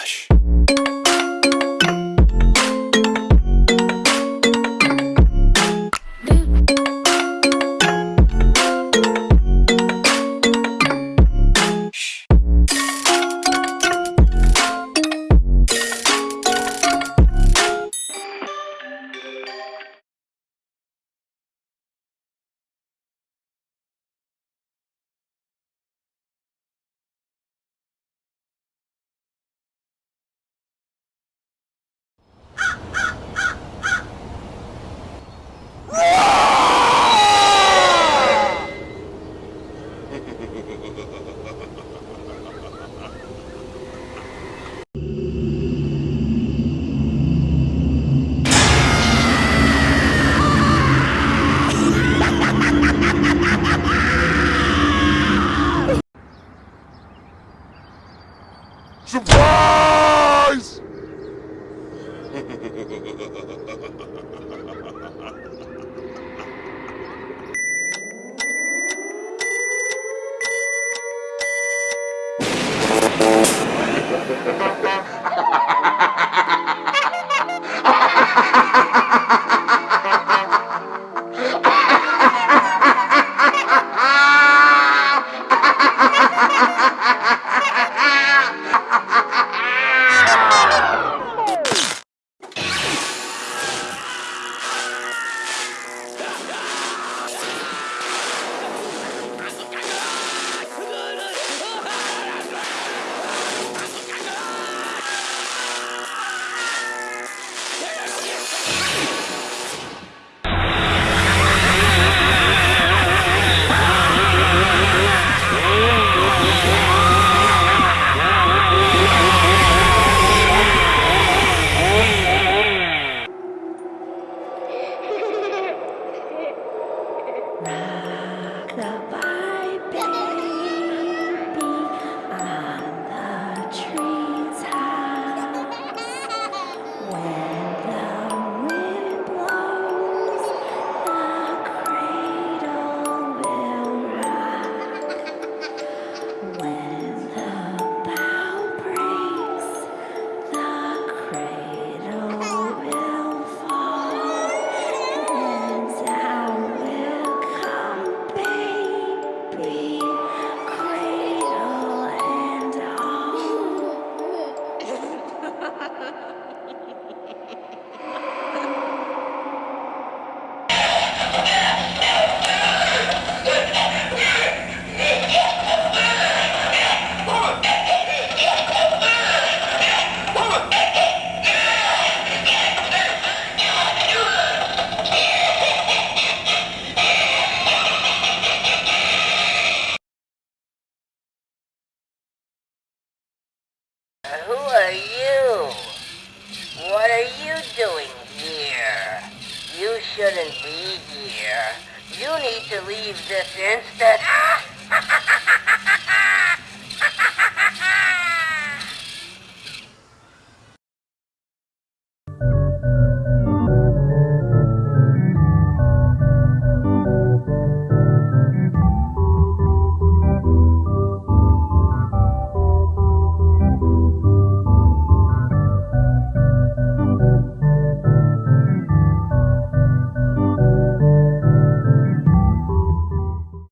Relaxa. Surprise! doing here? You shouldn't be here. You need to leave this instant. Ah!